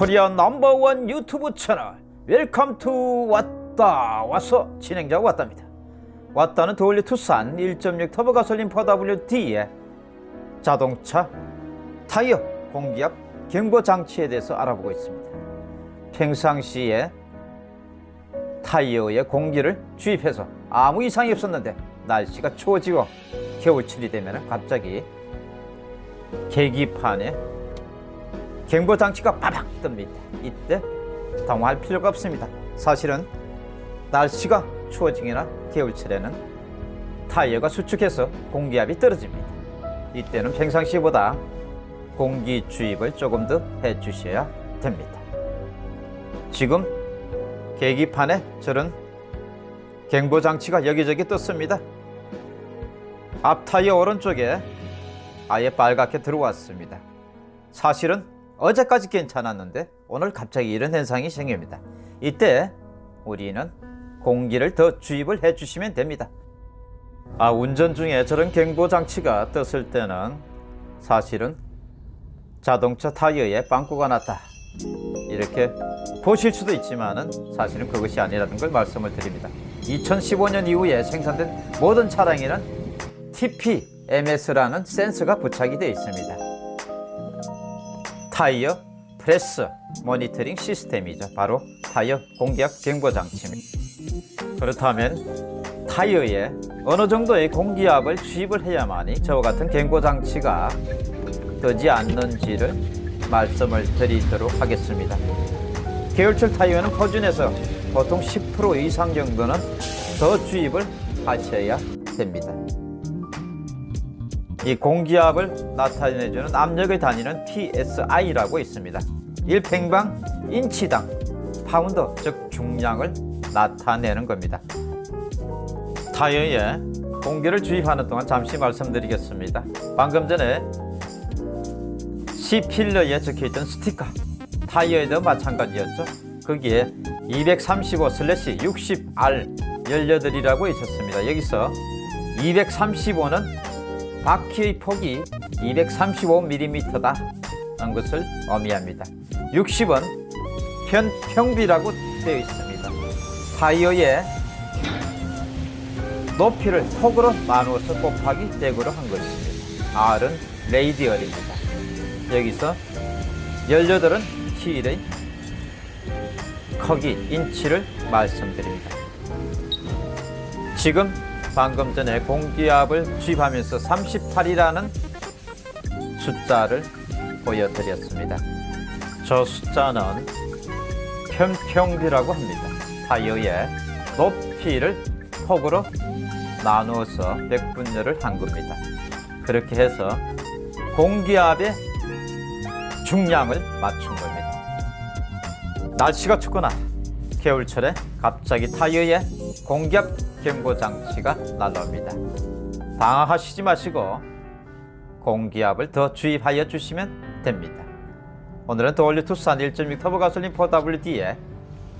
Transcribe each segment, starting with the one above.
Korea number one YouTube 채널 welcome to 왔다. 와서 진행자가 왔답니다. 왔다는 The All New 투싼 1.6 터보 가솔린 4WD의 자동차 타이어 공기압 경보 장치에 대해서 알아보고 있습니다. 평상시에 타이어에 공기를 주입해서 아무 이상이 없었는데 날씨가 추워지고 겨울철이 되면 갑자기 계기판에 경보 장치가 빠박 뜹니다. 이때 당황할 필요가 없습니다. 사실은 날씨가 추워지거나 겨울철에는 타이어가 수축해서 공기압이 떨어집니다. 이때는 평상시보다 공기 주입을 조금 더 해주셔야 됩니다. 지금 계기판에 저런 경보 장치가 여기저기 떴습니다. 앞 타이어 오른쪽에 아예 빨갛게 들어왔습니다. 사실은 어제까지 괜찮았는데 오늘 갑자기 이런 현상이 생깁니다. 이때 우리는 공기를 더 주입을 해주시면 됩니다. 아 운전 중에 저런 경보 장치가 떴을 때는 사실은 자동차 타이어에 빵꾸가 났다 이렇게 보실 수도 있지만 은 사실은 그것이 아니라는 걸 말씀을 드립니다. 2015년 이후에 생산된 모든 차량에는 TPMS라는 센서가 부착이 되어 있습니다. tire pressure monitoring system이죠. 바로 타이어 공기압 경보 장치입니다. 그렇다면 타이어에 어느 정도의 공기압을 주입을 해야만이 저와 같은 경보 장치가 뜨지 않는지를 말씀을 드리도록 하겠습니다. 겨울철 타이어는 표준에서 보통 10% 이상 정도는 더 주입을 하셔야 됩니다. 이 공기압을 나타내주는 압력의 단위는 PSI라고 있습니다. 1평방 인치당 파운드, 즉 중량을 나타내는 겁니다. 타이어에 공기를 주입하는 동안 잠시 말씀드리겠습니다. 방금 전에 C필러에 적혀있던 스티커 타이어에도 마찬가지였죠. 거기에 235/60R 18이라고 있었습니다. 여기서 235는 바퀴의 폭이 235mm다 는 것을 의미합니다. 60은 편 평비라고 되어 있습니다. 타이어의 높이를 폭으로 나누어서 곱하기 100으로 한 것입니다. R은 레이디얼입니다. 여기서 18은 힐의 크기, 인치를 말씀드립니다. 지금 방금 전에 공기압을 주입하면서 38이라는 숫자를 보여드렸습니다. 저 숫자는 편평비라고 합니다. 타이어의 높이를 폭으로 나누어서 100분열을 한 겁니다. 그렇게 해서 공기압의 중량을 맞춘 겁니다. 날씨가 춥거나 겨울철에 갑자기 타이어에 공기압 경보 장치가 날라옵니다. 당황하시지 마시고 공기압을 더 주입하여 주시면 됩니다. 오늘은 도올리 투싼 1.6 터보 가솔린 4WD의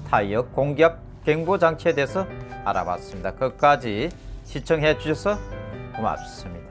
타이어 공기압 경보 장치에 대해서 알아봤습니다. 끝까지 시청해 주셔서 고맙습니다.